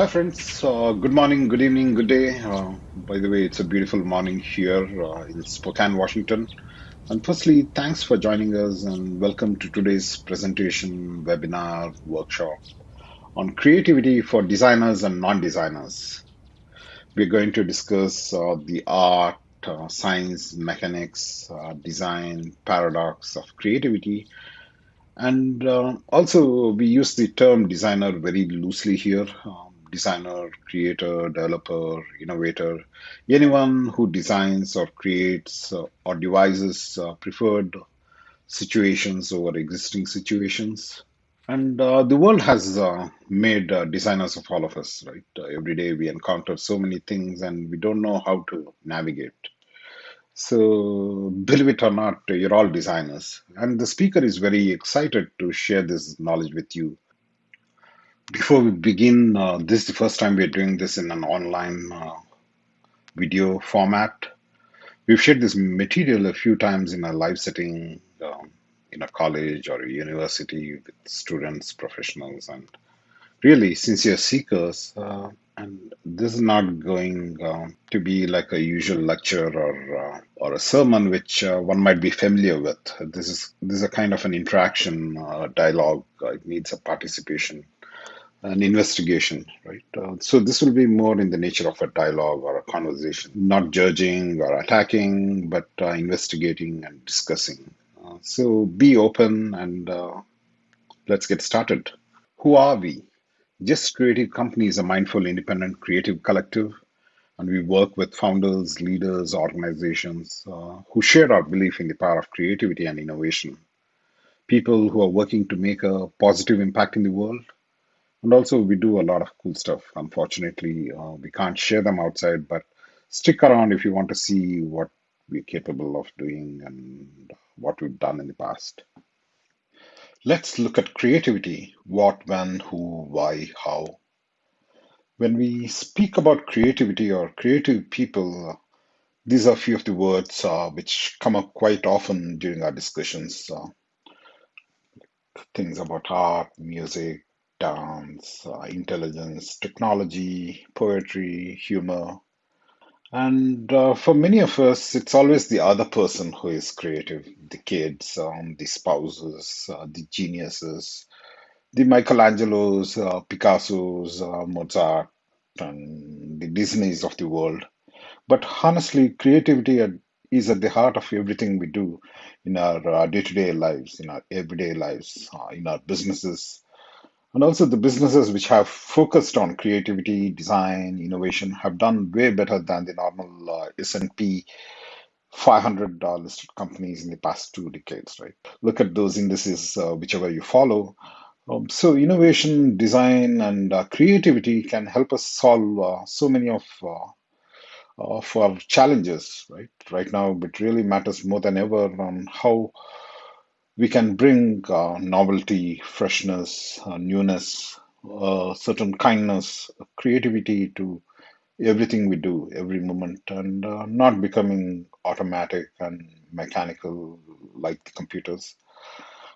Hi, friends. Uh, good morning, good evening, good day. Uh, by the way, it's a beautiful morning here uh, in Spokane, Washington. And firstly, thanks for joining us and welcome to today's presentation, webinar, workshop on creativity for designers and non designers. We're going to discuss uh, the art, uh, science, mechanics, uh, design, paradox of creativity and also, we use the term designer very loosely here. Designer, creator, developer, innovator, anyone who designs or creates uh, or devises uh, preferred situations over existing situations. And uh, the world has uh, made uh, designers of all of us, right? Uh, every day we encounter so many things and we don't know how to navigate. So, believe it or not, you're all designers. And the speaker is very excited to share this knowledge with you. Before we begin, uh, this is the first time we're doing this in an online uh, video format. We've shared this material a few times in a live setting um, in a college or a university with students, professionals, and really sincere seekers. Uh, and this is not going uh, to be like a usual lecture or uh, or a sermon which uh, one might be familiar with. This is this is a kind of an interaction, uh, dialogue. Uh, it needs a participation, an investigation, right? Uh, so this will be more in the nature of a dialogue or a conversation, not judging or attacking, but uh, investigating and discussing. Uh, so be open and uh, let's get started. Who are we? Just Creative Company is a mindful, independent, creative collective, and we work with founders, leaders, organizations uh, who share our belief in the power of creativity and innovation. People who are working to make a positive impact in the world. And also, we do a lot of cool stuff. Unfortunately, uh, we can't share them outside, but stick around if you want to see what we're capable of doing and what we've done in the past. Let's look at creativity what, when, who, why, how. When we speak about creativity or creative people, these are a few of the words uh, which come up quite often during our discussions. Uh, things about art, music, dance, uh, intelligence, technology, poetry, humor. And uh, for many of us, it's always the other person who is creative the kids, um, the spouses, uh, the geniuses, the Michelangelos, uh, Picassos, uh, Mozart, and the Disneys of the world. But honestly, creativity is at the heart of everything we do in our uh, day-to-day lives, in our everyday lives, uh, in our businesses, and also the businesses which have focused on creativity, design, innovation have done way better than the normal uh, S&P 500 uh, listed companies in the past two decades, right? Look at those indices, uh, whichever you follow. Um, so innovation, design, and uh, creativity can help us solve uh, so many of uh, of our challenges, right? Right now, it really matters more than ever on how we can bring uh, novelty, freshness, uh, newness, uh, certain kindness, creativity to everything we do, every moment, and uh, not becoming automatic and mechanical like the computers.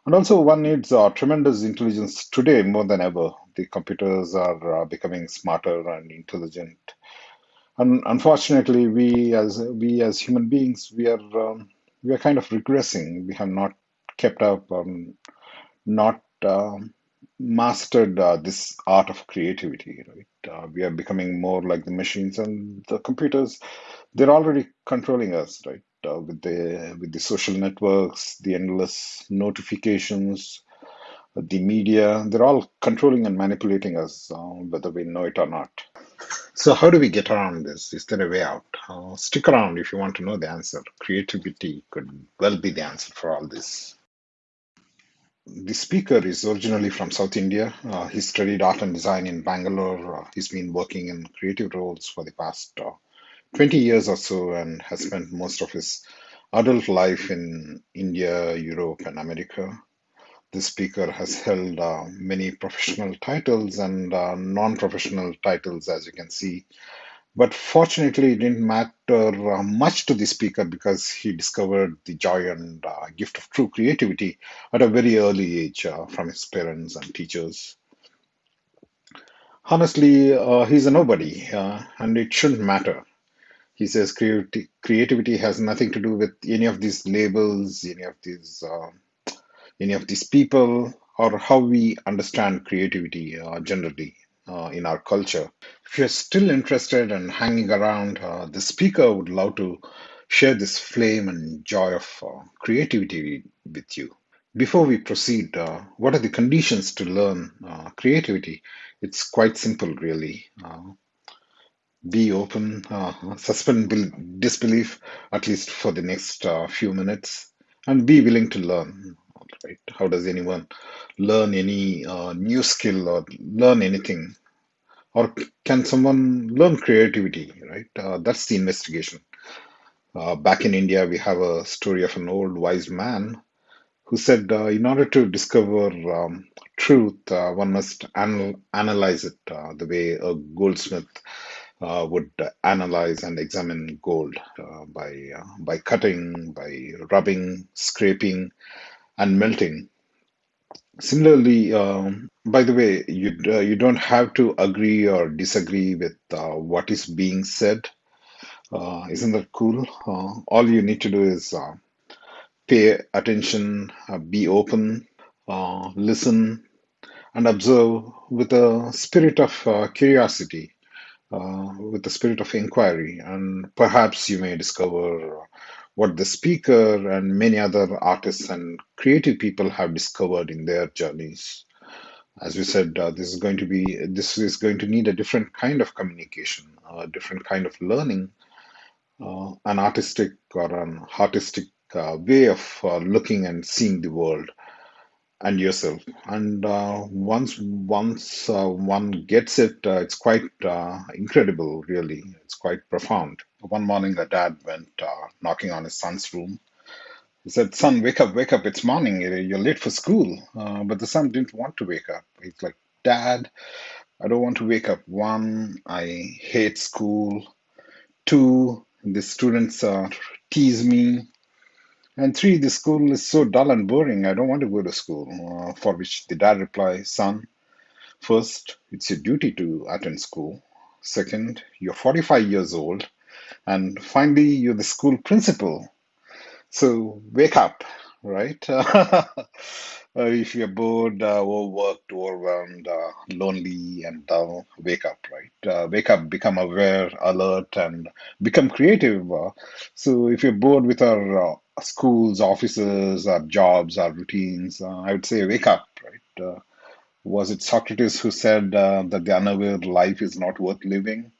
And also, one needs uh, tremendous intelligence today more than ever. The computers are uh, becoming smarter and intelligent. And unfortunately, we as we as human beings, we are um, we are kind of regressing. We have not kept up, um, not um, mastered uh, this art of creativity. Right? Uh, we are becoming more like the machines and the computers. They're already controlling us, right? Uh, with the with the social networks, the endless notifications, the media, they're all controlling and manipulating us, uh, whether we know it or not. So, how do we get around this? Is there a way out? Uh, stick around if you want to know the answer. Creativity could well be the answer for all this. The speaker is originally from South India. Uh, he studied art and design in Bangalore. Uh, he's been working in creative roles for the past uh, 20 years or so and has spent most of his adult life in India, Europe, and America. This speaker has held uh, many professional titles and uh, non professional titles, as you can see. But fortunately, it didn't matter uh, much to the speaker because he discovered the joy and uh, gift of true creativity at a very early age uh, from his parents and teachers. Honestly, uh, he's a nobody, uh, and it shouldn't matter. He says creati- creativity has nothing to do with any of these labels, any of these, uh, any of these people, or how we understand creativity uh, generally uh, in our culture. If you're still interested and hanging around, uh, the speaker would love to share this flame and joy of uh, creativity with you. Before we proceed, uh, what are the conditions to learn uh, creativity? It's quite simple, really. Uh, be open, suspend bel- disbelief at least for the next few minutes, and be willing to learn. Right? How does anyone learn any uh, new skill or learn anything? Or can someone learn creativity? Right? Uh, that's the investigation. Uh, back in India, we have a story of an old wise man who said, uh, in order to discover um, truth, uh, one must anal- analyze it uh, the way a goldsmith uh, would analyze and examine gold uh, by uh, by cutting, by rubbing, scraping, and melting. Similarly, um, by the way, you uh, you don't have to agree or disagree with uh, what is being said. Uh, isn't that cool? Uh, all you need to do is uh, pay attention, uh, be open, uh, listen, and observe with a spirit of uh, curiosity uh, with the spirit of inquiry, and perhaps you may discover what the speaker and many other artists and creative people have discovered in their journeys. As we said, uh, this is going to be this is going to need a different kind of communication, a different kind of learning, uh, an artistic or an artistic uh, way of uh, looking and seeing the world and yourself. And uh, once once uh, one gets it, uh, it's quite uh, incredible, really. It's quite profound. One morning, a dad went uh, knocking on his son's room. He said, "Son, wake up, wake up! It's morning. You're late for school." Uh, but the son didn't want to wake up. He's like, "Dad, I don't want to wake up. One, I hate school. Two, the students uh, tease me. And three, the school is so dull and boring. I don't want to go to school. Uh, for which the dad replies, Son, first, it's your duty to attend school. Second, you're 45 years old. And finally, you're the school principal. So wake up, right? Uh, if you're bored, uh, overworked, overwhelmed, uh, lonely, and dull, wake up, right? Uh, wake up, become aware, alert, and become creative. Uh, so if you're bored with our uh, schools, offices, our jobs, our routines, uh, I would say wake up, right? Uh, was it Socrates who said uh, that the unaware life is not worth living?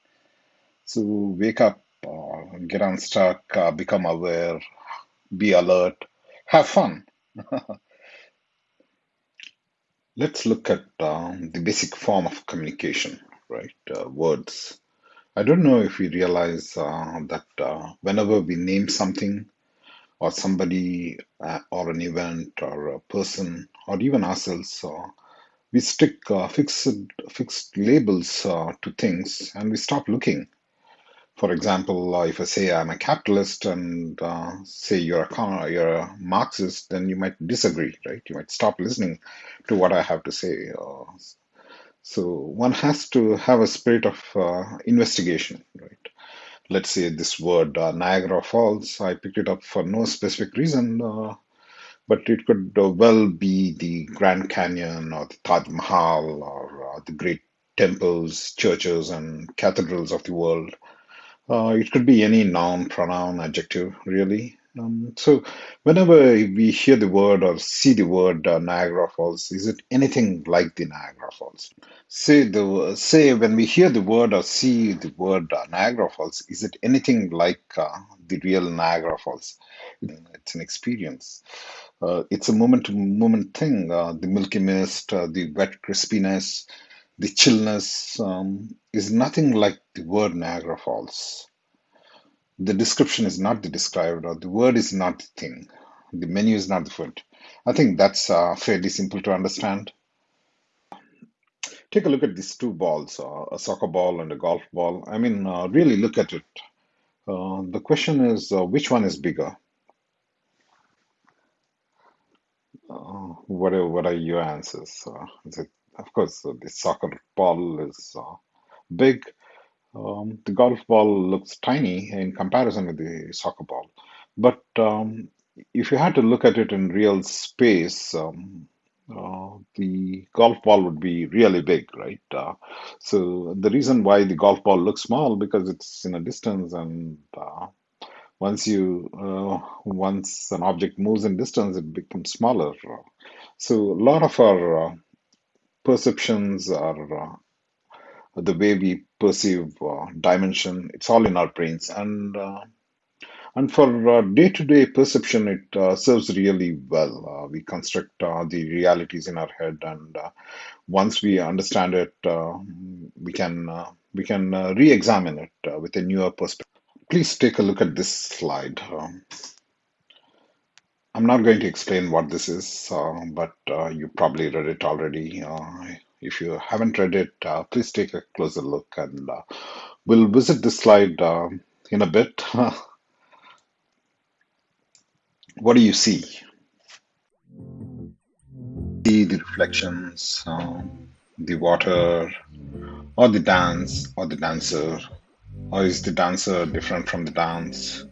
So wake up, uh, get unstuck, uh, become aware, be alert, have fun. Let's look at um, the basic form of communication, right? Uh, words. I don't know if we realize uh, that uh, whenever we name something or somebody uh, or an event or a person or even ourselves, uh, we stick uh, fixed fixed labels uh, to things and we stop looking. For example, if I say I'm a capitalist and uh, say you're a you're a Marxist, then you might disagree, right? You might stop listening to what I have to say. Uh, so one has to have a spirit of uh, investigation, right? Let's say this word uh, Niagara Falls, I picked it up for no specific reason, uh, but it could uh, well be the Grand Canyon or the Taj Mahal or the great temples, churches, and cathedrals of the world. Uh, it could be any noun, pronoun, adjective, really. Um, so, whenever we hear the word or see the word uh, Niagara Falls, is it anything like the Niagara Falls? Say the say when we hear the word or see the word uh, Niagara Falls, is it anything like uh, the real Niagara Falls? It's an experience. Uh, it's a moment to moment thing. Uh, the milky mist, uh, the wet crispiness, the chillness um, is nothing like the word Niagara Falls. The description is not the described, or the word is not the thing. The menu is not the food. I think that's uh, fairly simple to understand. Take a look at these two balls, uh, a soccer ball and a golf ball. I mean, uh, really look at it. Uh, the question is, uh, which one is bigger? Uh, what are what are your answers? It of course, the soccer ball is big. Um, the golf ball looks tiny in comparison with the soccer ball. But um, if you had to look at it in real space, um, uh, the golf ball would be really big, right? Uh, so the reason why the golf ball looks small because it's in a distance, and uh, once you uh, once an object moves in distance, it becomes smaller. So a lot of our uh, perceptions are uh, the way we perceive uh, dimension. It's all in our brains, and uh, and for uh, day-to-day perception, it uh, serves really well. Uh, we construct the realities in our head, and once we understand it, we can we can re-examine it with a newer perspective. Please take a look at this slide. Um, I'm not going to explain what this is, but you probably read it already. If you haven't read it, uh, please take a closer look, and uh, we'll visit this slide uh, in a bit. what do you see? See the reflections, um, the water, or the dance, or the dancer, or is the dancer different from the dance?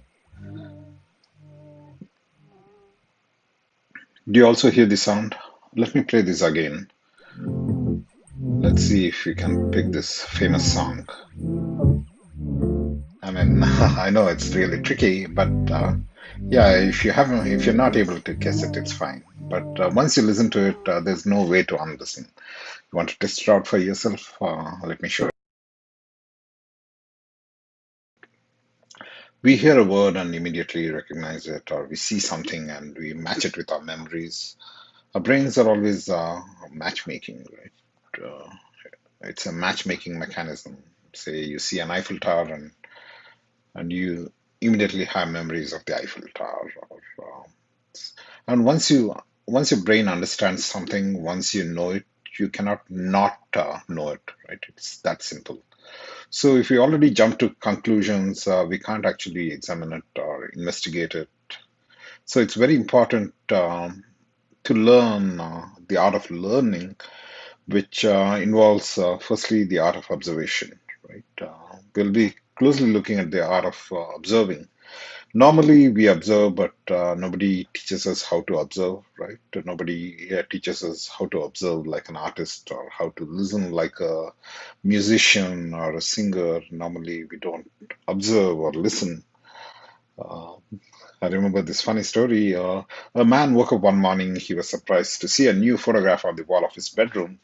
Do you also hear the sound? Let me play this again. Let's see if we can pick this famous song. I mean, I know it's really tricky, but uh, yeah, if you haven't, if you're not able to guess it, it's fine. But uh, once you listen to it, uh, there's no way to unlisten. You want to test it out for yourself? Uh, let me show you. We hear a word and immediately recognize it, or we see something and we match it with our memories. Our brains are always uh, matchmaking, right? Uh, it's a matchmaking mechanism. Say you see an Eiffel Tower and and you immediately have memories of the Eiffel Tower. Or, uh, and once you once your brain understands something, once you know it, you cannot not uh, know it. Right? It's that simple. So if we already jump to conclusions, uh, we can't actually examine it or investigate it. So it's very important um, to learn uh, the art of learning, which uh, involves uh, firstly the art of observation. Right? Uh, we'll be closely looking at the art of observing Normally, we observe, but nobody teaches us how to observe, right? Nobody teaches us how to observe like an artist or how to listen like a musician or a singer. Normally, we don't observe or listen. Uh, I remember this funny story. Uh, a man woke up one morning. He was surprised to see a new photograph on the wall of his bedroom.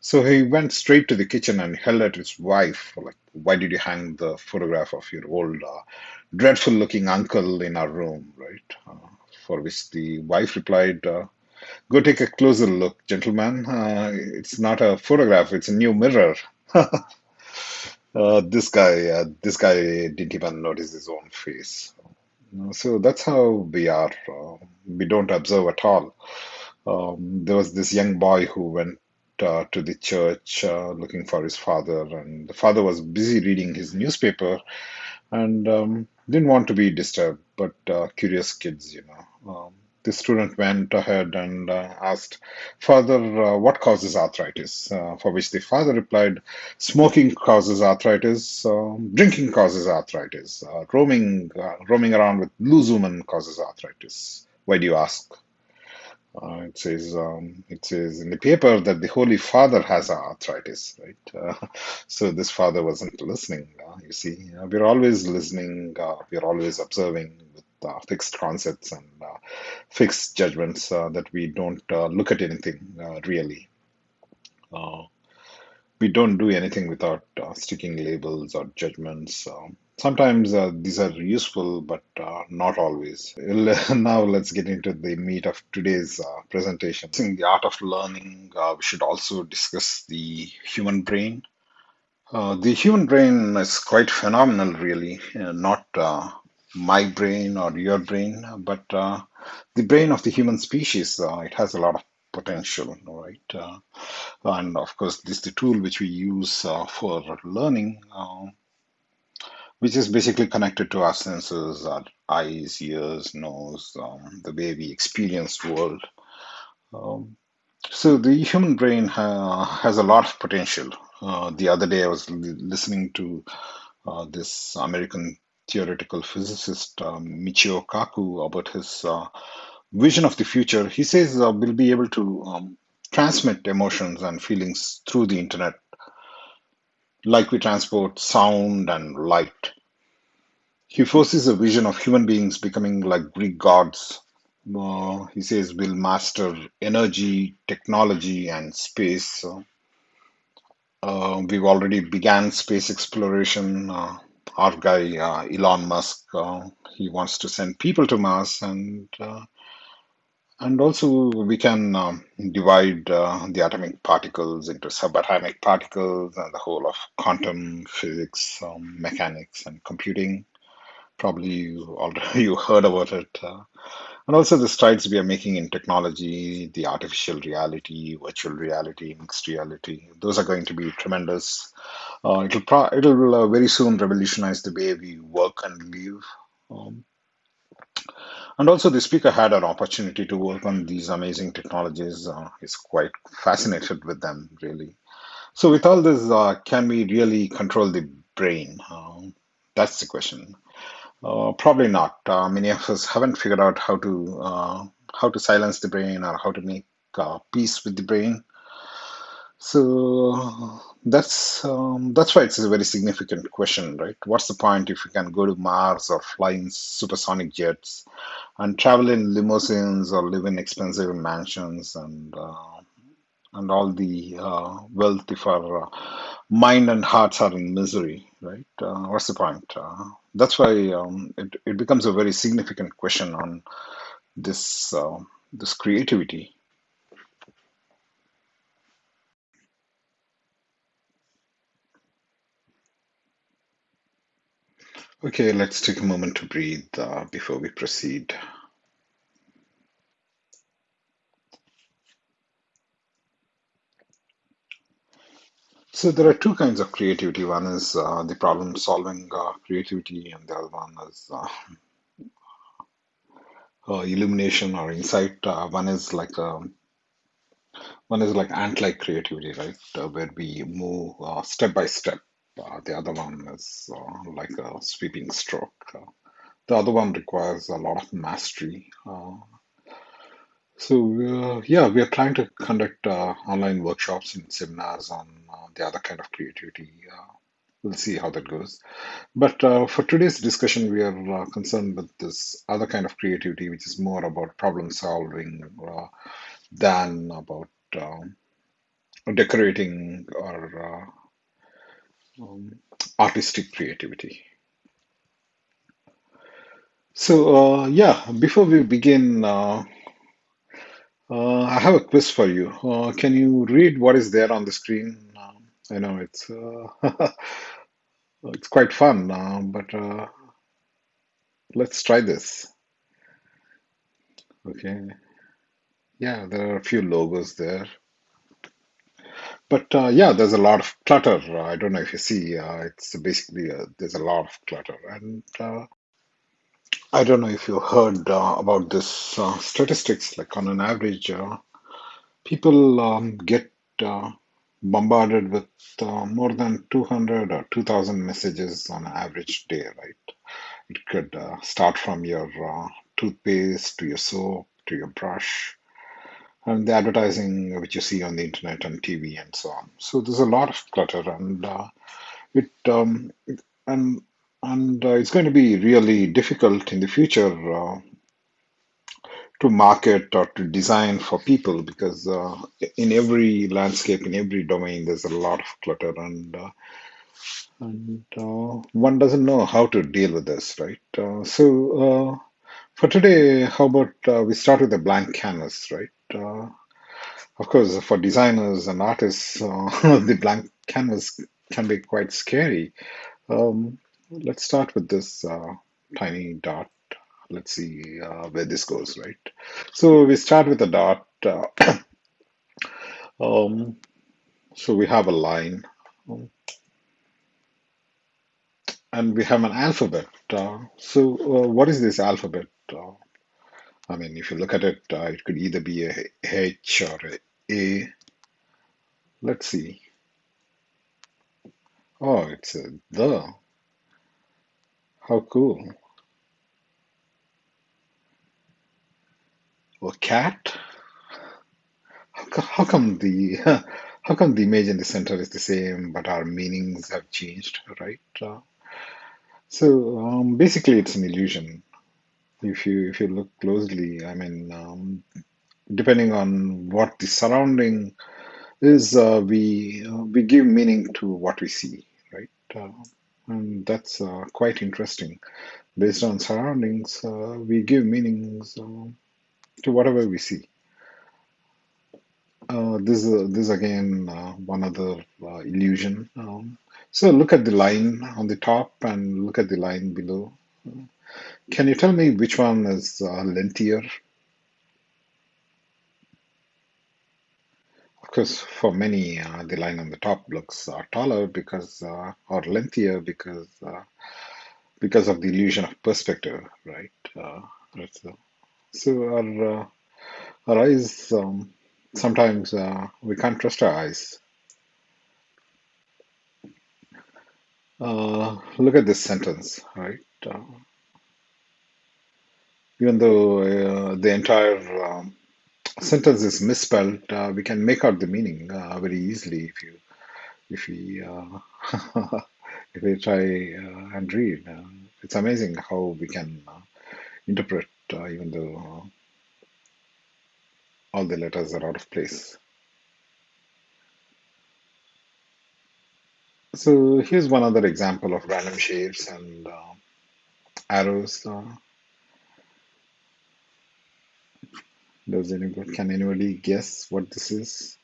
So he went straight to the kitchen and held at his wife, like, "Why did you hang the photograph of your old, uh, dreadful-looking uncle in our room?" Right? Uh, for which the wife replied, uh, "Go take a closer look, gentlemen. Uh, it's not a photograph; it's a new mirror." Uh, this guy, uh, this guy didn't even notice his own face. So that's how we are. Uh, we don't observe at all. Um, there was this young boy who went uh, to the church uh, looking for his father, and the father was busy reading his newspaper and um, didn't want to be disturbed. But uh, curious kids, you know. Um, the student went ahead and uh, asked, Father, uh, what causes arthritis? Uh, for which the father replied, Smoking causes arthritis, um, drinking causes arthritis, uh, roaming, uh, roaming around with loose women causes arthritis. Why do you ask? Uh, it says um, it says in the paper that the Holy Father has arthritis, right? So this father wasn't listening. You see, we're always listening. We're always observing fixed concepts and uh, fixed judgments uh, that we don't uh, look at anything uh, really. Uh, we don't do anything without uh, sticking labels or judgments. Sometimes uh, these are useful, but uh, not always. Now let's get into the meat of today's uh, presentation. In the art of learning, uh, we should also discuss the human brain. Uh, the human brain is quite phenomenal, really. Uh, not uh, my brain or your brain, but uh, the brain of the human species. Uh, it has a lot of potential, right? Uh, and of course, this is the tool which we use uh, for learning, uh, which is basically connected to our senses, our eyes, ears, nose, um, the way we experience the world. Um, So the human brain ha has a lot of potential. Uh, the other day, I was listening to uh, this American theoretical physicist um, Michio Kaku about his uh, vision of the future. He says uh, we'll be able to um, transmit emotions and feelings through the internet, like we transport sound and light. He forces a vision of human beings becoming like Greek gods. Uh, he says we'll master energy, technology, and space. Uh, we've already began space exploration. Uh, our guy uh, Elon Musk, uh, he wants to send people to Mars, and uh, and also we can um, divide uh, the atomic particles into subatomic particles and the whole of quantum physics, um, mechanics, and computing. Probably you already you heard about it. Uh, and also the strides we are making in technology, the artificial reality, virtual reality, mixed reality, those are going to be tremendous. Uh, it'll it'll uh, very soon revolutionize the way we work and live. Um, and also, the speaker had an opportunity to work on these amazing technologies. Uh, he's quite fascinated with them, really. So, with all this, uh, can we really control the brain? Um, that's the question. Uh, probably not. Uh, many of us haven't figured out how to uh, how to silence the brain or how to make uh, peace with the brain. So that's um, that's why it's a very significant question, right? What's the point if you can go to Mars or fly in supersonic jets and travel in limousines or live in expensive mansions and uh, and all the uh, wealth if our uh, mind and hearts are in misery, right? Uh, what's the point? Uh, that's why um, it, it becomes a very significant question on this uh, this creativity. Okay, let's take a moment to breathe uh, before we proceed. So there are two kinds of creativity. One is uh, the problem-solving uh, creativity, and the other one is uh, uh, illumination or insight. Uh, one is like um, one is like ant-like creativity, right, uh, where we move step by step. The other one is like a sweeping stroke. The other one requires a lot of mastery. So uh, yeah, we are trying to conduct uh, online workshops and seminars on uh, the other kind of creativity. Uh, we'll see how that goes. But uh, for today's discussion, we are uh, concerned with this other kind of creativity, which is more about problem solving than about um, decorating or um, artistic creativity. So, yeah, before we begin, uh, I have a quiz for you. Uh, can you read what is there on the screen? Um, I know it's uh, it's quite fun, uh, but uh, let's try this. Okay. Yeah, there are a few logos there. But uh, yeah, there's a lot of clutter. I don't know if you see, it's basically there's a lot of clutter. And I don't know if you heard uh, about this uh, statistics, like on an average, uh, people um, get uh, bombarded with uh, more than 200 or 2000 messages on an average day, right? It could uh, start from your toothpaste to your soap to your brush and the advertising which you see on the internet and TV and so on. So there's a lot of clutter, and it um, and and uh, it's going to be really difficult in the future uh, to market or to design for people because uh, in every landscape, in every domain, there's a lot of clutter, and uh, and uh, one doesn't know how to deal with this, right? Uh, so for today, how about we start with a blank canvas, right? Of course, for designers and artists, the blank canvas can be quite scary. Um, let's start with this uh, tiny dot. Let's see uh, where this goes, right? So we start with a dot. Uh, um, so we have a line, um, and we have an alphabet. Uh, so uh, what is this alphabet? Uh, I mean, if you look at it, it could either be a H or a A. Let's see. Oh, it's a the. How cool. A cat? How, how come the how come the image in the center is the same, but our meanings have changed, right? Uh, so um, basically, it's an illusion. If you if you look closely, I mean, um, depending on what the surrounding is, uh, we uh, we give meaning to what we see, right? And that's uh, quite interesting. Based on surroundings, uh, we give meanings uh, to whatever we see. Uh, this is this again uh, one other illusion. Um, so look at the line on the top and look at the line below. Can you tell me which one is lengthier? Course, for many, uh, the line on the top looks uh, taller because uh, or lengthier because uh, because of the illusion of perspective, right? Uh, right, so, so our uh, our eyes um, sometimes we can't trust our eyes. Look at this sentence, right? Even though the entire um, sentence is misspelled, uh, we can make out the meaning uh, very easily if you if we uh, if we try uh, and read. Uh, it's amazing how we can uh, interpret even though all the letters are out of place. So here's one other example of random shapes and arrows. Uh, does anybody can anybody guess what this is?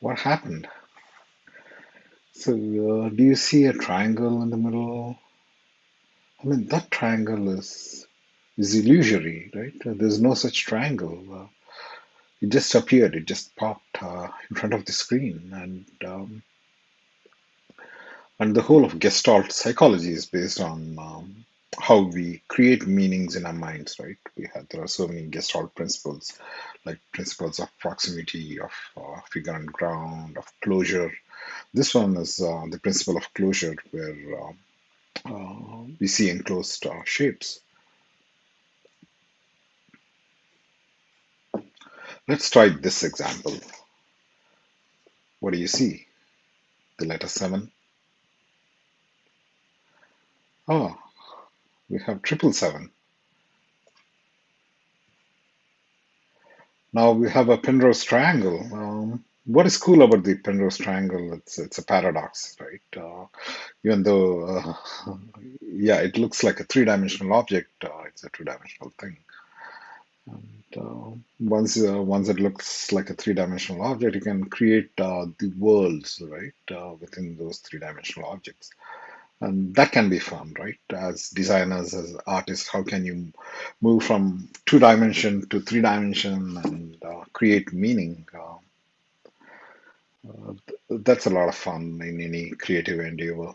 What happened? So uh, do you see a triangle in the middle? I mean that triangle is is illusory, right? Uh, There's no such triangle. Uh, it just appeared. It just popped uh, in front of the screen, and um, And the whole of Gestalt psychology is based on um, how we create meanings in our minds, right? We have there are so many Gestalt principles, like principles of proximity, of uh, figure and ground, of closure. This one is uh, the principle of closure, where um, uh, we see enclosed uh, shapes. Let's try this example. What do you see? The letter seven. Oh, we have triple seven. Now we have a Penrose triangle. Um, what is cool about the Penrose triangle? It's it's a paradox, right? Uh, even though, uh, yeah, it looks like a three-dimensional object, uh, it's a two-dimensional thing. And uh, once uh, once it looks like a three-dimensional object, you can create uh, the worlds, right, within those three-dimensional objects. And that can be fun, right? As designers, as artists, how can you move from two dimension to three dimension and uh, create meaning? Uh, that's a lot of fun in any creative endeavor.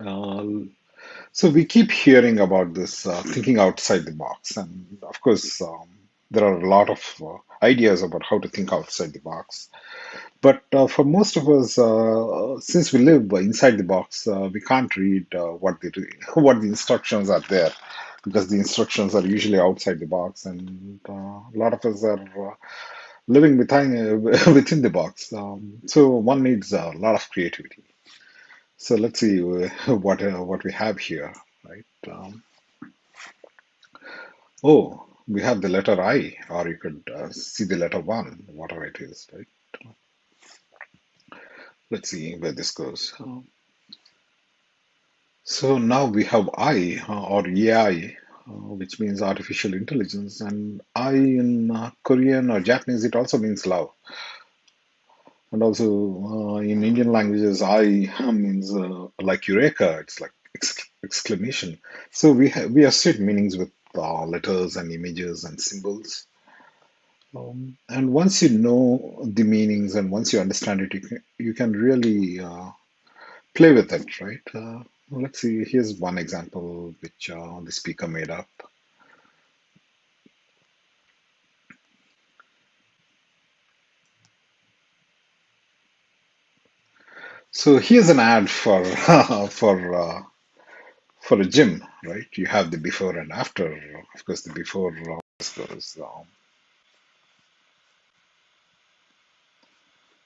Uh, so we keep hearing about this uh, thinking outside the box, and of course, um, there are a lot of uh, ideas about how to think outside the box. But uh, for most of us, uh, since we live inside the box, uh, we can't read uh, what the what the instructions are there because the instructions are usually outside the box, and uh, a lot of us are uh, living within within the box. Um, so one needs a lot of creativity. So let's see what what we have here, right? Um, oh, we have the letter I, or you could see the letter one, whatever it is, right? Let's see where this goes. So now we have I or AI, uh, which means artificial intelligence, and I in uh, Korean or Japanese it also means love, and also uh, in Indian languages I means uh, like eureka, it's like exc- exclamation. So we have we associate meanings with uh, letters and images and symbols. Um, and once you know the meanings and once you understand it, you can, you can really uh, play with it, right? Uh, let's see. Here's one example which uh, the speaker made up. So here's an ad for for uh, for a gym, right? You have the before and after. Of course, the before uh, goes. Um,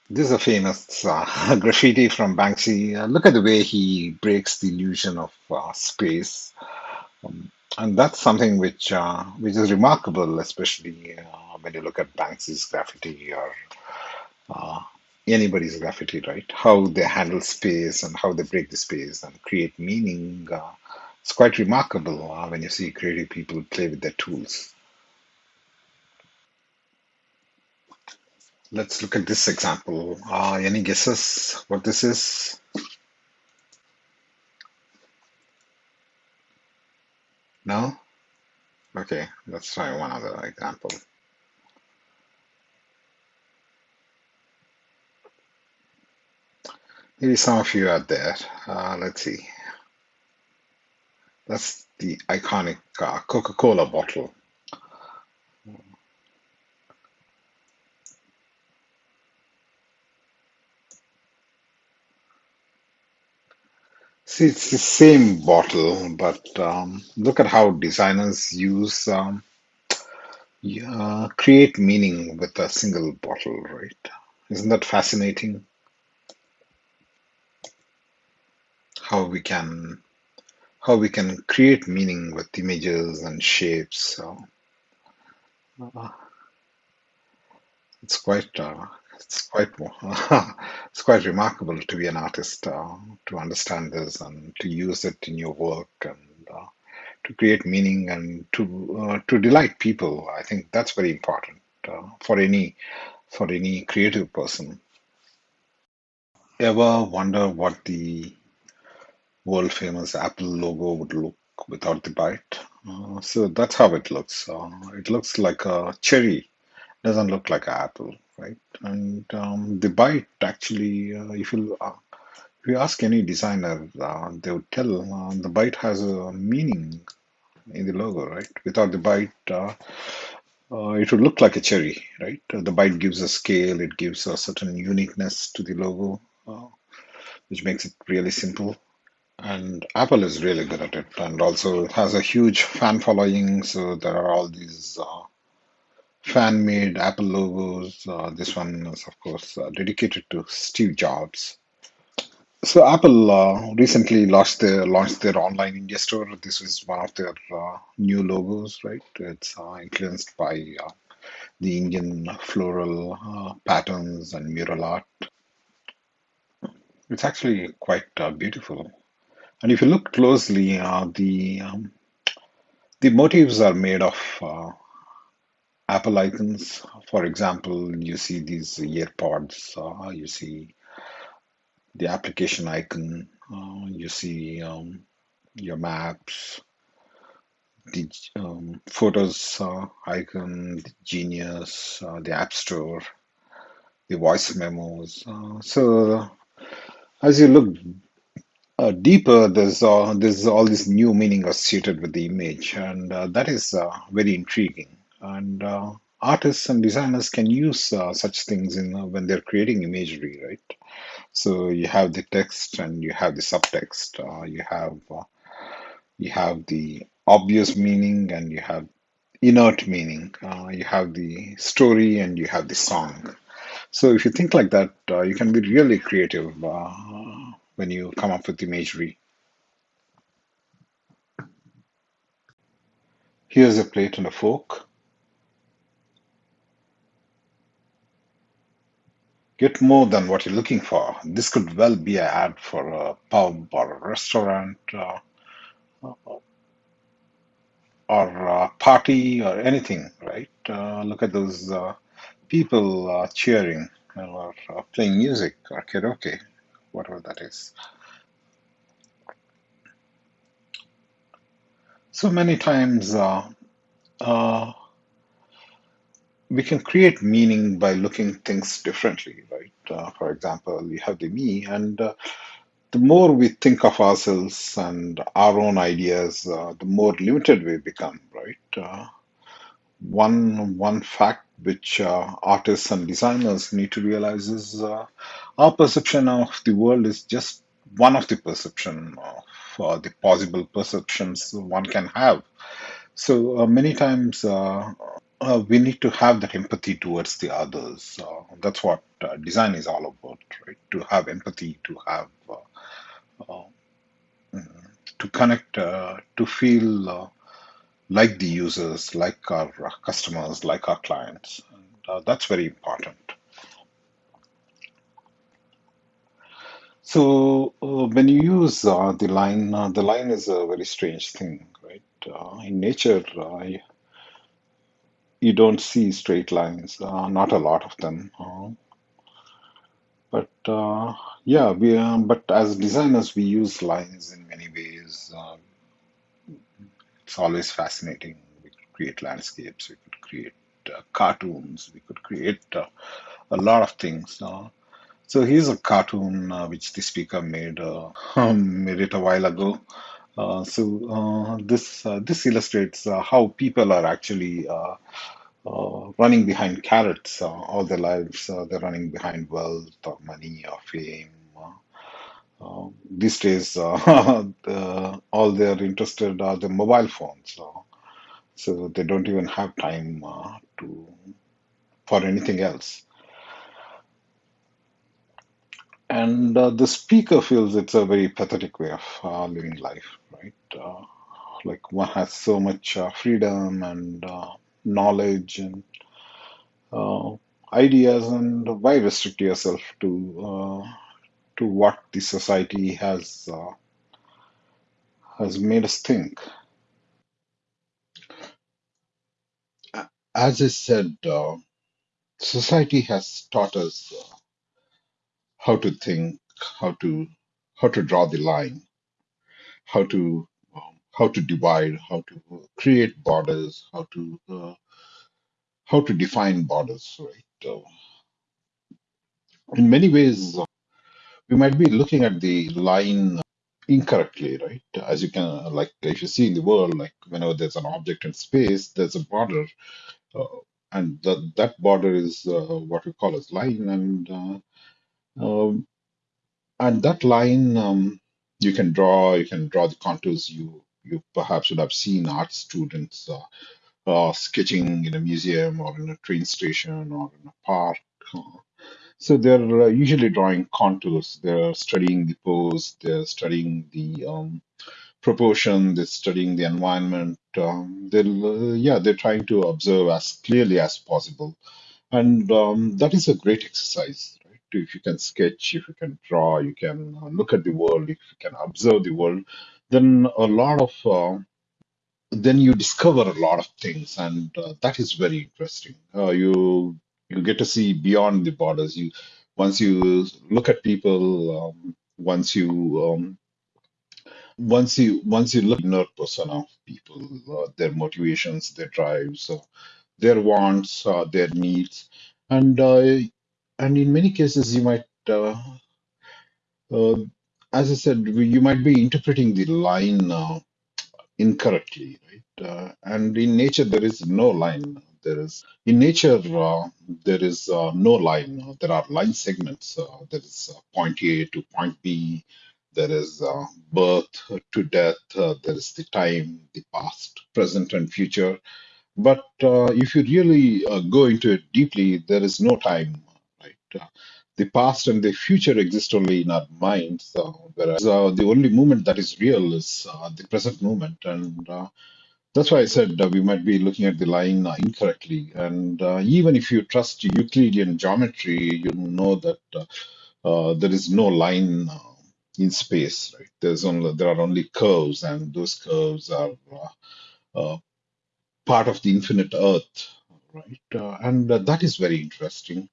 this is a famous uh, graffiti from Banksy. Uh, look at the way he breaks the illusion of uh, space, um, and that's something which uh, which is remarkable, especially uh, when you look at Banksy's graffiti or uh, anybody's graffiti, right? How they handle space and how they break the space and create meaning. It's quite remarkable when you see creative people play with their tools. Let's look at this example. Uh, any guesses what this is? No? Okay, let's try one other example. Maybe some of you are there. Uh, let's see. That's the iconic uh, Coca-Cola bottle. See, it's the same bottle, but um, look at how designers use um, create meaning with a single bottle, right? Isn't that fascinating? How we can how we can create meaning with images and shapes. So uh, it's quite uh, it's quite it's quite remarkable to be an artist uh, to understand this and to use it in your work and uh, to create meaning and to uh, to delight people. I think that's very important uh, for any for any creative person. Ever wonder what the world famous Apple logo would look without the bite? Uh, so that's how it looks. Uh, it looks like a cherry, doesn't look like an apple, right? And um, the bite actually, uh, if you uh, if you ask any designer, uh, they would tell uh, the bite has a meaning in the logo, right? Without the bite, uh, uh, it would look like a cherry, right? The bite gives a scale, it gives a certain uniqueness to the logo, which makes it really simple. And Apple is really good at it, and also has a huge fan following. So there are all these fan-made Apple logos. Uh, this one is, of course, uh, dedicated to Steve Jobs. So Apple uh, recently launched their launched their online India store. This is one of their uh, new logos, right? It's uh, influenced by uh, the Indian floral patterns and mural art. It's actually quite beautiful. And if you look closely, the um, the motifs are made of Apple icons. For example, you see these earpods. Uh, you see the application icon. Uh, you see um, your maps, the um, photos uh, icon, the Genius, uh, the App Store, the voice memos. Uh, so as you look uh, deeper, there's uh, there's all this new meaning associated with the image, and uh, that is uh, very intriguing. And uh, artists and designers can use uh, such things in uh, when they're creating imagery, right? So you have the text and you have the subtext. Uh, you have uh, you have the obvious meaning and you have inert meaning. Uh, you have the story and you have the song. So if you think like that, you can be really creative when you come up with imagery. Here's a plate and a fork. Get more than what you're looking for. This could well be an ad for a pub or a restaurant uh, or a party or anything, right? Uh, look at those uh, people uh, cheering or uh, playing music or karaoke, whatever that is. So many times we can create meaning by looking things differently, right? Uh, for example, you have the me, and uh, the more we think of ourselves and our own ideas, uh, the more limited we become, right? Uh, one one fact which uh, artists and designers need to realize is uh, our perception of the world is just one of the perception of the possible perceptions one can have. So many times uh, we need to have that empathy towards the others. Uh, that's what uh, design is all about, right? To have empathy, to have uh, uh, to connect, uh, to feel like the users, like our customers, like our clients. And, that's very important. So when you use the line, the line is a very strange thing, right? In nature, uh, you, don't see straight lines, uh, not a lot of them. Uh, but uh, yeah, we uh, but as designers, we use lines in many ways. Uh, it's always fascinating. We could create landscapes, we could create uh, cartoons, we could create a lot of things. So here's a cartoon which the speaker made made it a while ago. Uh, so uh, this uh, this illustrates how people are actually running behind carrots all their lives. They're running behind wealth or money or fame. Uh, these days, uh, the, all they're interested are the mobile phones. So, so they don't even have time uh, to for anything else. And uh, the speaker feels it's a very pathetic way of uh, living life, right? Uh, like one has so much freedom and knowledge and ideas, and why restrict yourself to to what the society has has made us think? As I said, society has taught us uh, how to think, how to how to draw the line, how to um, how to divide, how to create borders, how to uh, how to define borders, right? Uh, in many ways, uh, we might be looking at the line incorrectly, right? As you can, like, if you see in the world, like, whenever there's an object in space, there's a border, uh, and that that border is uh, what we call as line, and uh, um, and that line um, you can draw, you can draw the contours. You you perhaps would have seen art students uh, uh, sketching in a museum or in a train station or in a park. So they're uh, usually drawing contours. They're studying the pose. They're studying the um, proportion. They're studying the environment. Um, they'll, uh, yeah, they're trying to observe as clearly as possible, and um, that is a great exercise. If you can sketch, if you can draw, you can look at the world, if you can observe the world, then a lot of uh, then you discover a lot of things, and uh, that is very interesting. Uh, you you get to see beyond the borders. You once you look at people, um, once you um, once you once you look inner persona of people, uh, their motivations, their drives, uh, their wants, uh, their needs, and uh, and in many cases you might. Uh, uh, as I said, you might be interpreting the line. Uh, incorrectly, right? Uh, and in nature, there is no line. There is in nature uh, there is uh, no line. There are line segments. Uh, there is uh, point A to point B. There is uh, birth to death. Uh, there is the time, the past, present, and future. But uh, if you really uh, go into it deeply, there is no time, the past and the future exist only in our minds, uh, whereas uh, the only moment that is real is uh, the present moment. And uh, that's why I said we might be looking at the line incorrectly. And uh, even if you trust Euclidean geometry, you know that uh, uh, there is no line in space, right? There's only there are only curves, and those curves are part of the infinite Earth, right? And that is very interesting.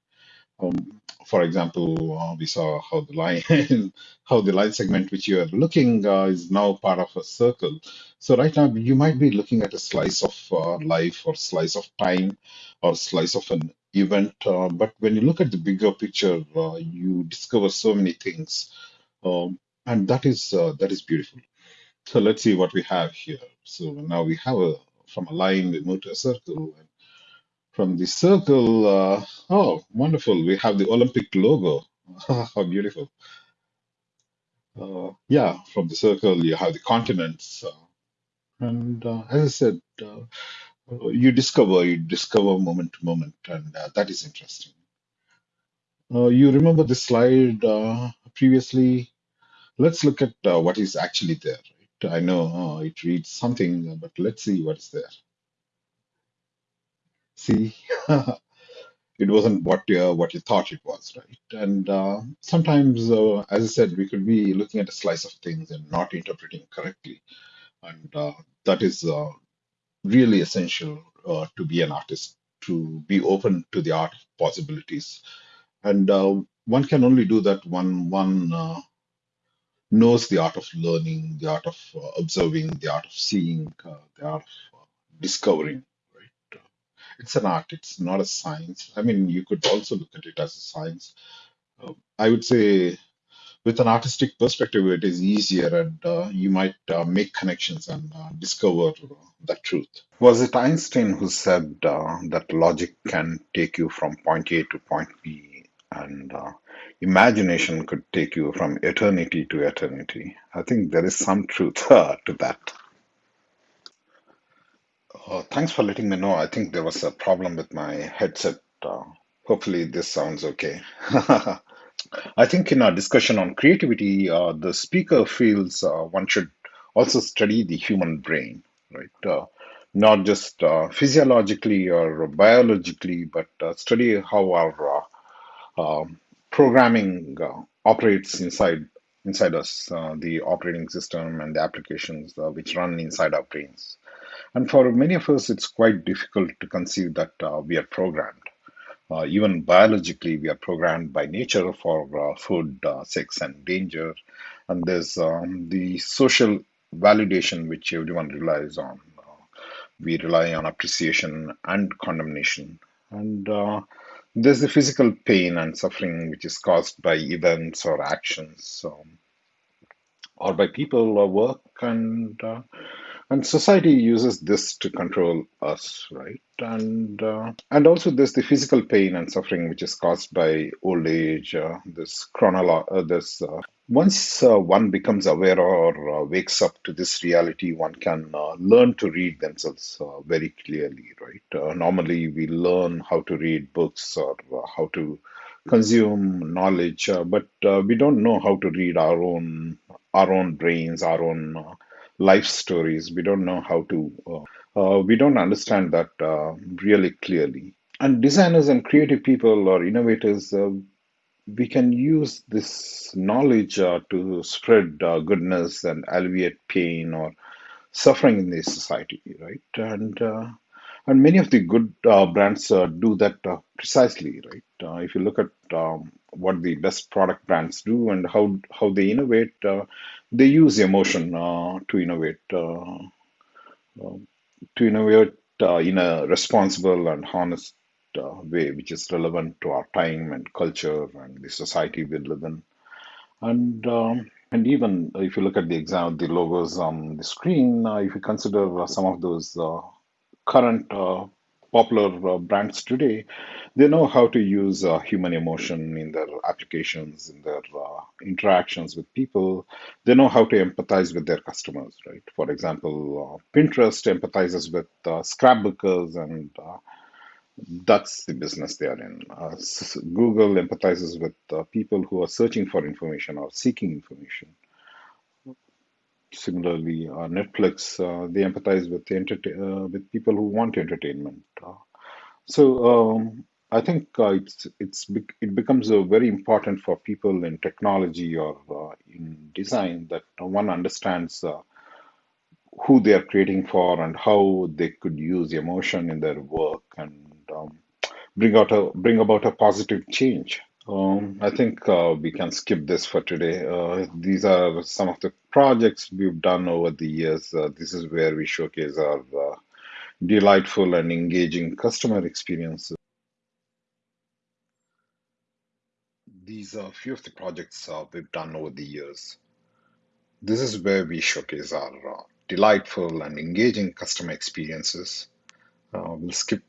Um, for example, uh, we saw how the line, how the line segment which you are looking uh, is now part of a circle. So right now you might be looking at a slice of uh, life or slice of time or slice of an event. Uh, but when you look at the bigger picture, uh, you discover so many things. Um, and that is uh, that is beautiful. So let's see what we have here. So now we have a from a line we move to a circle. And from the circle, uh, oh, wonderful! We have the Olympic logo. How beautiful! Uh, yeah, from the circle you have the continents, and uh, as I said, uh, you discover you discover moment to moment, and uh, that is interesting. Uh, you remember this slide uh, previously? Let's look at uh, what is actually there. Right? I know uh, it reads something, but let's see what's there. See, it wasn't what you, what you thought it was, right? And uh, sometimes, uh, as I said, we could be looking at a slice of things and not interpreting correctly, and uh, that is uh, really essential uh, to be an artist, to be open to the art possibilities. And uh, one can only do that when one uh, knows the art of learning, the art of uh, observing, the art of seeing, uh, the art of uh, discovering. It's an art. It's not a science. I mean, you could also look at it as a science. Uh, I would say, with an artistic perspective, it is easier, and uh, you might uh, make connections and uh, discover uh, the truth. Was it Einstein who said uh, that logic can take you from point A to point B, and imagination could take you from eternity to eternity? I think there is some truth to that. Uh, thanks for letting me know. I think there was a problem with my headset. Uh, hopefully, this sounds okay. I think in our discussion on creativity, uh, the speaker feels uh, one should also study the human brain, right? Uh, not just uh, physiologically or biologically, but uh, study how our uh, um, programming uh, operates inside inside us, uh, the operating system and the applications uh, which run inside our brains. And for many of us, it's quite difficult to conceive that uh, we are programmed. Uh, even biologically, we are programmed by nature for uh, food, uh, sex, and danger. And there's um, the social validation which everyone relies on. We rely on appreciation and condemnation. And uh, there's the physical pain and suffering which is caused by events or actions um, or by people or work. And uh, and society uses this to control us, right? And uh, and also there's the physical pain and suffering which is caused by old age. Uh, this chronolo- uh, this uh, once uh, one becomes aware or uh, wakes up to this reality, one can learn to read themselves very clearly, right? Normally, we learn how to read books or how to consume knowledge, but we don't know how to read our own our own brains, our own life stories. We don't know how to. Uh, uh, we don't understand that uh, really clearly. And designers and creative people or innovators, uh, we can use this knowledge to spread goodness and alleviate pain or suffering in the society, right? And and many of the good brands do that precisely, right? If you look at um, what the best product brands do and how how they innovate, uh, they use emotion uh, to innovate, uh, to innovate in a responsible and honest way, which is relevant to our time and culture and the society we live in. And um, and even if you look at the exam, the logos on the screen, uh, if you consider uh, some of those uh, current popular brands today, they know how to use uh, human emotion in their applications, in their uh, interactions with people. They know how to empathize with their customers, right? For example, uh, Pinterest empathizes with uh, scrapbookers, and uh, that's the business they are in. Uh, Google empathizes with people who are searching for information or seeking information. Similarly, Netflix, they empathize with uh, with people who want entertainment. So um, I think uh, it's it's it becomes very important for people in technology or uh, in design that one understands uh, who they are creating for and how they could use emotion in their work and um, bring out a bring about a positive change. Um, I think uh, we can skip this for today. Uh, these are some of the projects we've done over the years. Uh, this is where we showcase our delightful and engaging customer experiences. These are a few of the projects uh, we've done over the years. This is where we showcase our uh, delightful and engaging customer experiences. Uh, we'll skip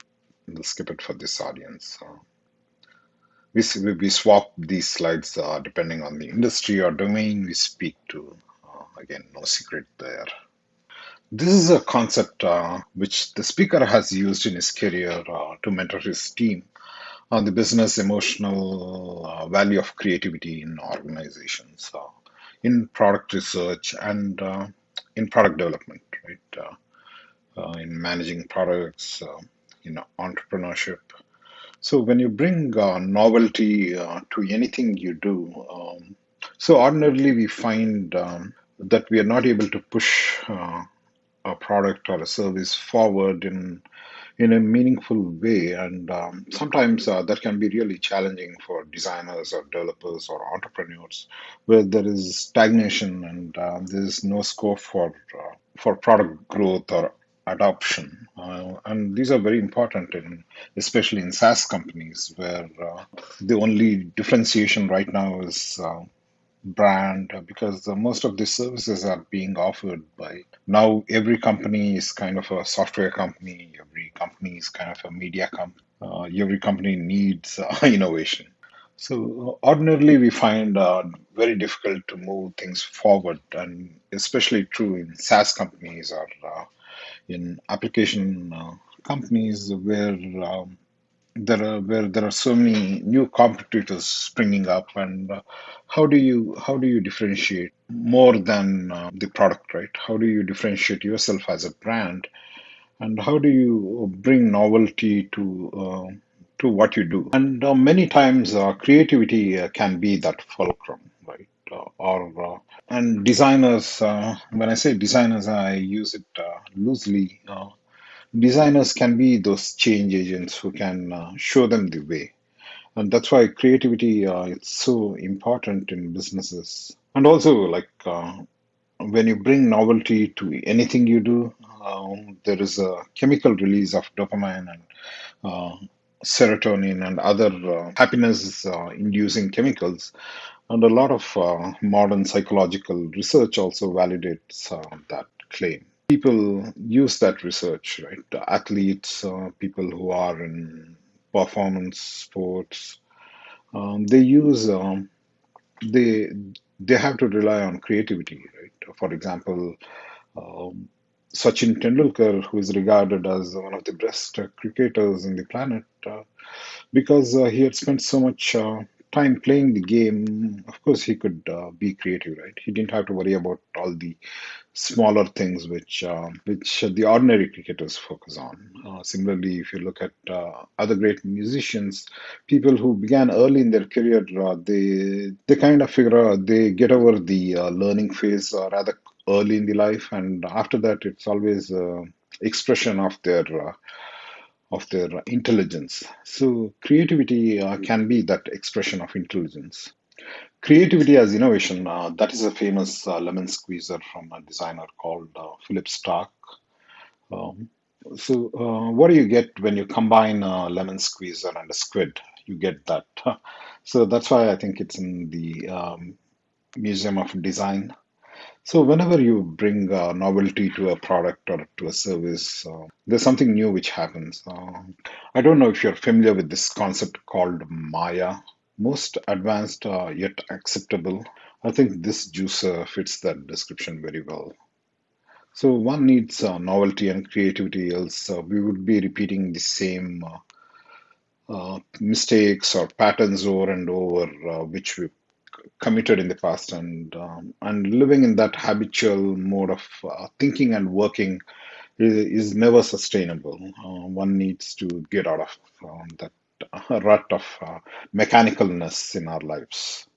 we'll skip it for this audience. Uh, we, we swap these slides uh, depending on the industry or domain we speak to. Uh, again, no secret there. This is a concept uh, which the speaker has used in his career uh, to mentor his team on the business emotional uh, value of creativity in organizations, uh, in product research, and uh, in product development, right? In managing products, in entrepreneurship. So when you bring uh, novelty uh, to anything you do, um, so ordinarily we find um, that we are not able to push uh, a product or a service forward in in a meaningful way. And um, sometimes uh, that can be really challenging for designers or developers or entrepreneurs, where there is stagnation and uh, there is no scope for uh, for product growth or adoption. Uh, and these are very important in especially in SaaS companies where uh, the only differentiation right now is uh, brand because most of the services are being offered by now every company is kind of a software company every company is kind of a media company uh, every company needs uh, innovation. So ordinarily we find uh, very difficult to move things forward and especially true in SaaS companies or uh, in application uh, companies where um, there are where there are so many new competitors springing up and uh, how do you how do you differentiate more than uh, the product right? How do you differentiate yourself as a brand? And how do you bring novelty to uh, to what you do? And uh, many times uh, creativity uh, can be that fulcrum right? Or and designers when i say designers i use it loosely designers can be those change agents who can uh, show them the way. And that's why creativity uh, it's so important in businesses. And also like uh, when you bring novelty to anything you do um, there is a chemical release of dopamine and uh, serotonin and other uh, happiness uh, inducing chemicals. And a lot of uh, modern psychological research also validates that claim people use that research right athletes uh, people who are in performance sports um, they use um, they they have to rely on creativity, right? For example, um, Sachin Tendulkar, who is regarded as one of the best cricketers in the planet, uh, because uh, he had spent so much uh, time playing the game. Of course, he could uh, be creative, right? He didn't have to worry about all the smaller things which uh, which the ordinary cricketers focus on. Uh, similarly, if you look at uh, other great musicians, people who began early in their career, uh, they they kind of figure out they get over the uh, learning phase uh, rather early in the life, and after that, it's always uh, expression of their uh, of their intelligence. So creativity uh, can be that expression of intelligence. Creativity as innovation, uh, that is a famous uh, lemon squeezer from a designer called uh, Philippe Starck. Um, so, uh, what do you get when you combine a lemon squeezer and a squid? You get that. So, that's why I think it's in the um, Museum of Design. So, whenever you bring uh, novelty to a product or to a service, uh, there's something new which happens. Uh, I don't know if you're familiar with this concept called MAYA, most advanced uh, yet acceptable. I think this juicer fits that description very well. So one needs uh, novelty and creativity, else uh, we would be repeating the same uh, uh, mistakes or patterns over and over, uh, which we committed in the past, and um, and living in that habitual mode of uh, thinking and working is, is never sustainable. Uh, one needs to get out of um, that rut of uh, mechanicalness in our lives.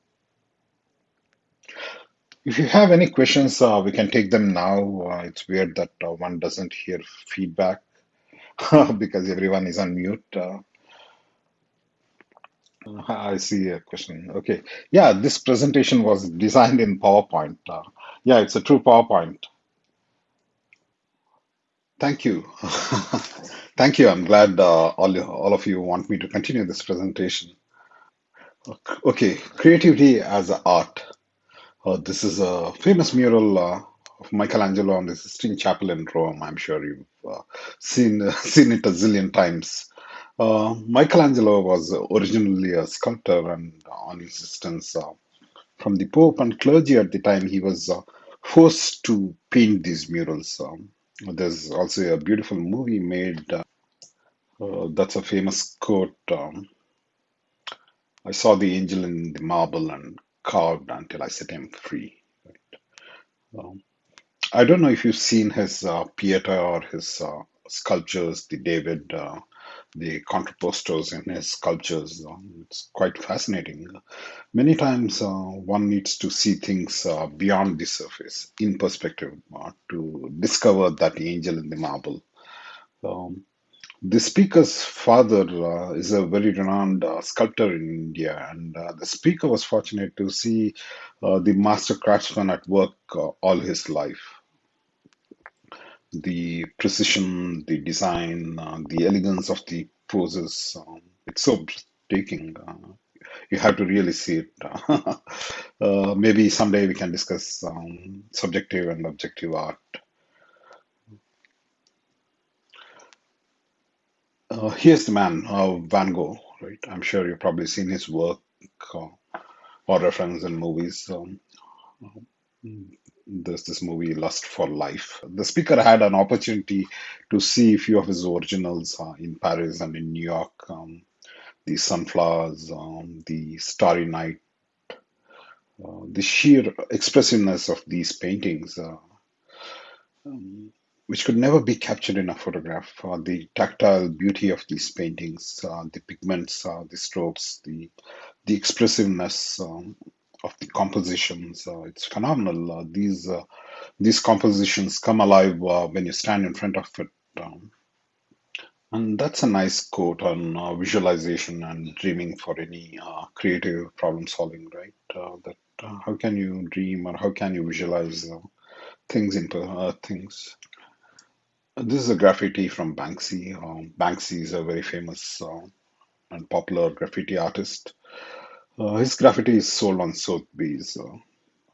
If you have any questions, uh, we can take them now. Uh, it's weird that uh, one doesn't hear feedback because everyone is on mute. I see a question. Okay. Yeah, this presentation was designed in PowerPoint. Uh, yeah, it's a true PowerPoint. Thank you. Thank you. I'm glad uh, all, all of you want me to continue this presentation. Okay, creativity as art. Uh, this is a famous mural uh, of Michelangelo on the Sistine Chapel in Rome. I'm sure you've uh, seen seen it a zillion times. Uh, Michelangelo was originally a sculptor, and on insistence uh, from the Pope and clergy at the time, he was uh, forced to paint these murals. Um, there's also a beautiful movie made. Uh, that's a famous quote. Um, I saw the angel in the marble and carved until I set him free. Um, I don't know if you've seen his uh, Pieta or his uh, sculptures, the David, uh, the contrappostos in his sculptures. Um, it's quite fascinating. Many times uh, one needs to see things uh, beyond the surface, in perspective, uh, to discover that angel in the marble. Um, the speaker's father uh, is a very renowned uh, sculptor in India, and uh, the speaker was fortunate to see uh, the master craftsman at work uh, all his life. The precision, the design, uh, the elegance of the poses, um, it's so breathtaking. Uh, you have to really see it. uh, maybe someday we can discuss um, subjective and objective art. Uh, here's the man, uh, Van Gogh, right? I'm sure you've probably seen his work uh, or reference in movies. Um, there's this movie, Lust for Life. The speaker had an opportunity to see a few of his originals uh, in Paris and in New York. Um, the sunflowers, um, the starry night, uh, the sheer expressiveness of these paintings. Uh, um, which could never be captured in a photograph. Uh, the tactile beauty of these paintings, uh, the pigments, uh, the strokes, the the expressiveness um, of the compositions. Uh, it's phenomenal. Uh, these uh, these compositions come alive when you stand in front of it. Um, and that's a nice quote on uh, visualization and dreaming for any uh, creative problem solving, right? Uh, that how can you dream or how can you visualize things into things? This is a graffiti from Banksy. Um, Banksy is a very famous and popular graffiti artist. Uh, his graffiti is sold on Sotheby's.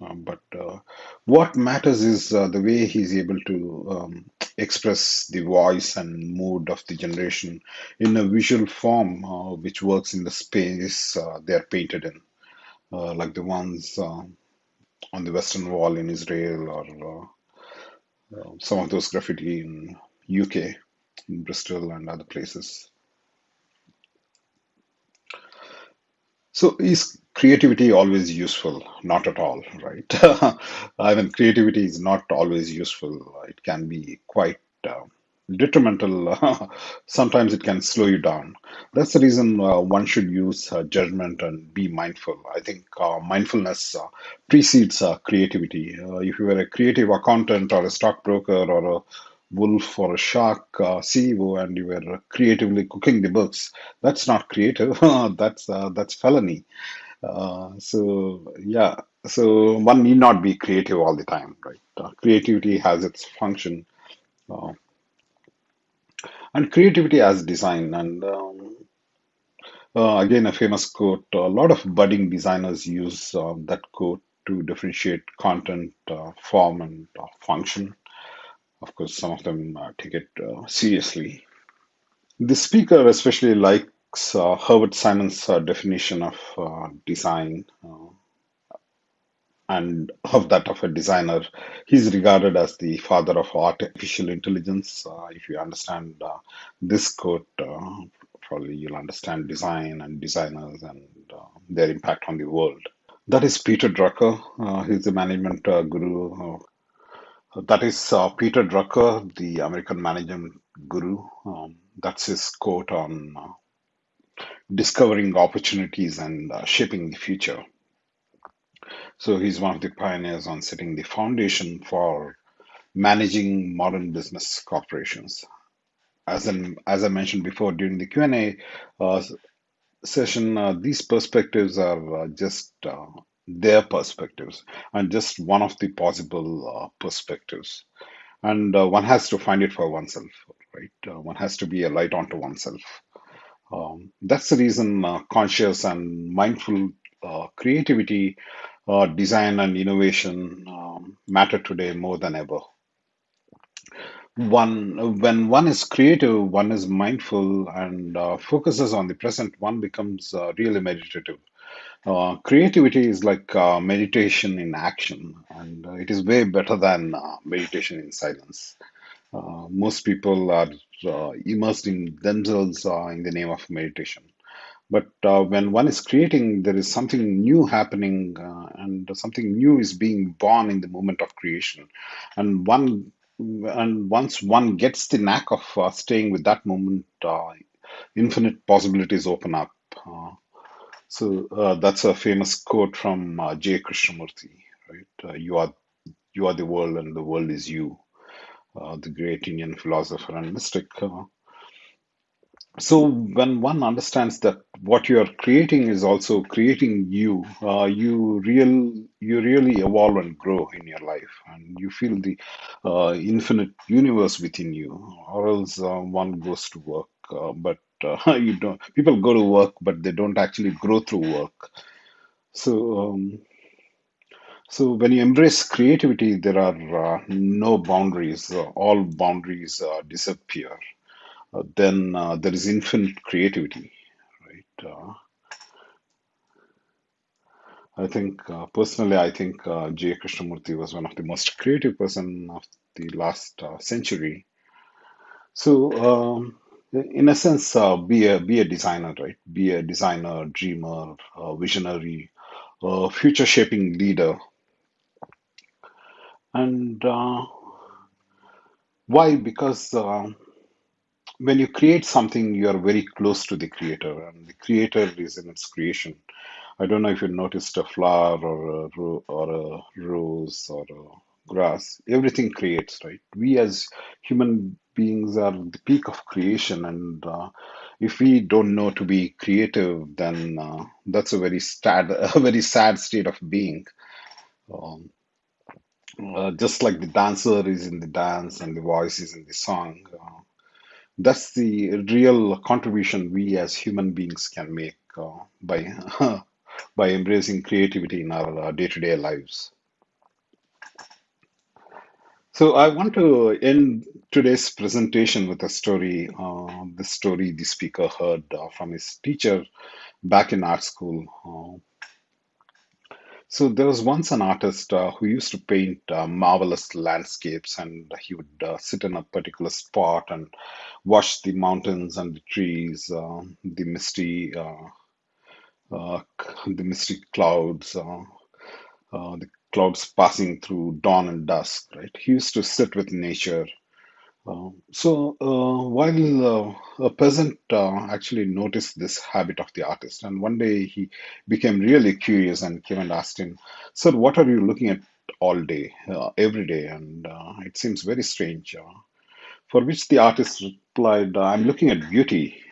Um, but uh, what matters is uh, the way he's able to um, express the voice and mood of the generation in a visual form, uh, which works in the space uh, they are painted in, like the ones on the Western Wall in Israel or some of those graffiti in UK, in Bristol and other places. So is creativity always useful? Not at all, right? I mean, creativity is not always useful. It can be quite uh, detrimental. Sometimes it can slow you down. That's the reason uh, one should use uh, judgment and be mindful. I think uh, mindfulness uh, precedes uh, creativity. If you were a creative accountant or a stockbroker or a wolf or a shark uh, CEO and you were creatively cooking the books, that's not creative. that's uh, that's felony uh, so yeah, so one need not be creative all the time, right? Uh, creativity has its function, uh, and creativity as design. And um, uh, again, a famous quote. A lot of budding designers use that quote to differentiate content, form, and function. Of course, some of them uh, take it uh, seriously. The speaker especially likes uh, Herbert Simon's definition of design. And of that of a designer. He's regarded as the father of artificial intelligence. Uh, if you understand uh, this quote, uh, probably you'll understand design and designers and their impact on the world. That is Peter Drucker. He's the management guru. That is uh, Peter Drucker, the American management guru. Um, that's his quote on uh, discovering opportunities and uh, shaping the future. So he's one of the pioneers on setting the foundation for managing modern business corporations. As in, as I mentioned before during the Q&A uh, session, uh, these perspectives are uh, just their perspectives and just one of the possible uh, perspectives. And uh, one has to find it for oneself, right? Uh, one has to be a light onto oneself. Um, that's the reason uh, conscious and mindful uh, creativity uh, design and innovation um, matter today more than ever. One, when one is creative, one is mindful and focuses on the present, one becomes really meditative. Uh, creativity is like uh, meditation in action, and uh, it is way better than uh, meditation in silence. Uh, most people are uh, immersed in themselves uh, in the name of meditation. But uh, when one is creating, there is something new happening, uh, and something new is being born in the moment of creation. And one, and once one gets the knack of uh, staying with that moment, uh, infinite possibilities open up. Uh, so uh, that's a famous quote from uh, J. Krishnamurti, right? Uh, you are you are the world, and the world is you. Uh, the great Indian philosopher and mystic. Uh, so when one understands that what you are creating is also creating you, uh, you real you really evolve and grow in your life, and you feel the infinite universe within you. Or else one goes to work, but uh, you don't. People go to work, but they don't actually grow through work. So um, so when you embrace creativity, there are uh, no boundaries. All boundaries uh, disappear. Uh, then uh, there is infinite creativity, right? I think uh, personally, I think uh, J. Krishnamurti was one of the most creative person of the last uh, century. So, um, in a sense, uh, be a be a designer, right? Be a designer, dreamer, uh, visionary, uh, future shaping leader. And uh, why? Because uh, when you create something, you are very close to the creator, and the creator is in its creation. I don't know if you noticed a flower or a ro- or a rose or a grass. Everything creates, right? We as human beings are the peak of creation, and uh, if we don't know to be creative, then uh, that's a very sad, a very sad state of being. Um, uh, just like the dancer is in the dance and the voice is in the song. Uh, that's the real contribution we as human beings can make uh, by by embracing creativity in our uh, day-to-day lives. So I want to end today's presentation with a story. Uh, the story the speaker heard uh, from his teacher back in art school. Uh, so there was once an artist uh, who used to paint uh, marvelous landscapes, and he would uh, sit in a particular spot and watch the mountains and the trees, the misty, the misty clouds. The clouds passing through dawn and dusk, right? He used to sit with nature. Uh, so uh, while uh, a peasant uh, actually noticed this habit of the artist, and one day he became really curious and came and asked him, "Sir, what are you looking at all day, uh, every day?" And uh, it seems very strange. For which the artist replied, "I'm looking at beauty."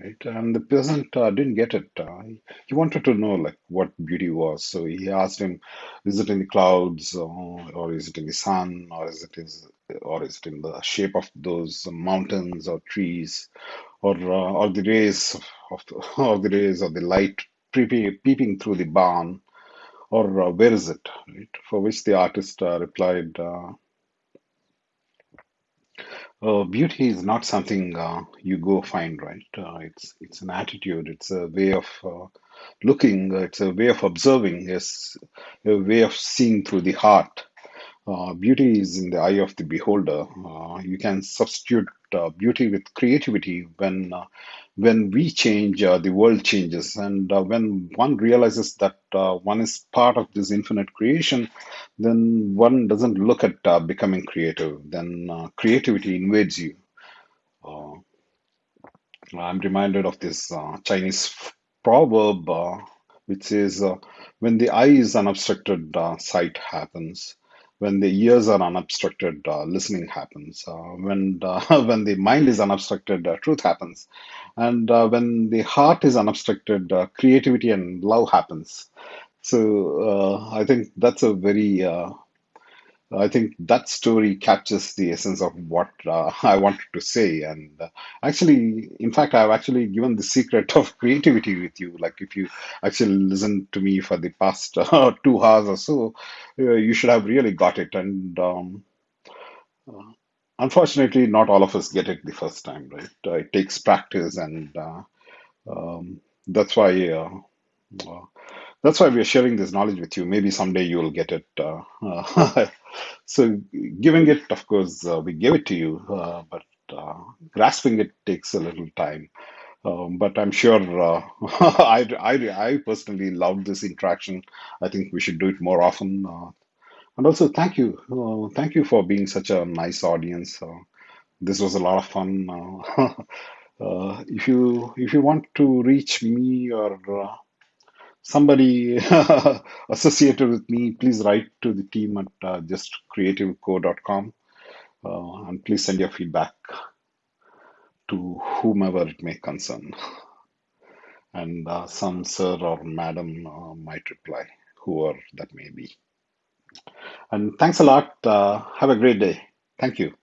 Right, and the peasant uh, didn't get it. Uh, he, he wanted to know like what beauty was, so he asked him, "Is it in the clouds, uh, or is it in the sun, or is it is, or is it in the shape of those mountains or trees, or uh, or the rays of the, or the rays of the light peeping, peeping through the barn, or uh, where is it?" Right? For which the artist uh, replied. Uh, beauty is not something uh, you go find, right? Uh, it's it's an attitude. It's a way of uh, looking. It's a way of observing. Yes, a way of seeing through the heart. Uh, beauty is in the eye of the beholder. Uh, you can substitute uh, beauty with creativity when uh, when we change, uh, the world changes, and when one realizes that one is part of this infinite creation, then one doesn't look at becoming creative. Then creativity invades you. I'm reminded of this Chinese proverb which says, When the eye is unobstructed, sight happens. When the ears are unobstructed, uh, listening happens. Uh, when, the, when the mind is unobstructed, uh, truth happens. And uh, when the heart is unobstructed, uh, creativity and love happens. So uh, I think that's a very uh, I think that story captures the essence of what uh, I wanted to say. And uh, actually, in fact, I've actually given the secret of creativity with you. Like, if you actually listen to me for the past uh, two hours or so, uh, you should have really got it. And um, uh, unfortunately, not all of us get it the first time, right? Uh, it takes practice, and um, that's why. That's why we are sharing this knowledge with you. Maybe someday you will get it. Uh, uh, so, giving it, of course, uh, we gave it to you, uh, but uh, grasping it takes a little time. Um, but I'm sure uh, I, I, I personally love this interaction. I think we should do it more often. And also, thank you. Thank you for being such a nice audience. This was a lot of fun. If you if you want to reach me or somebody associated with me, please write to the team at uh, justcreativeco.com uh, and please send your feedback to whomever it may concern. And uh, some sir or madam uh, might reply, whoever that may be. And thanks a lot. Uh, have a great day. Thank you.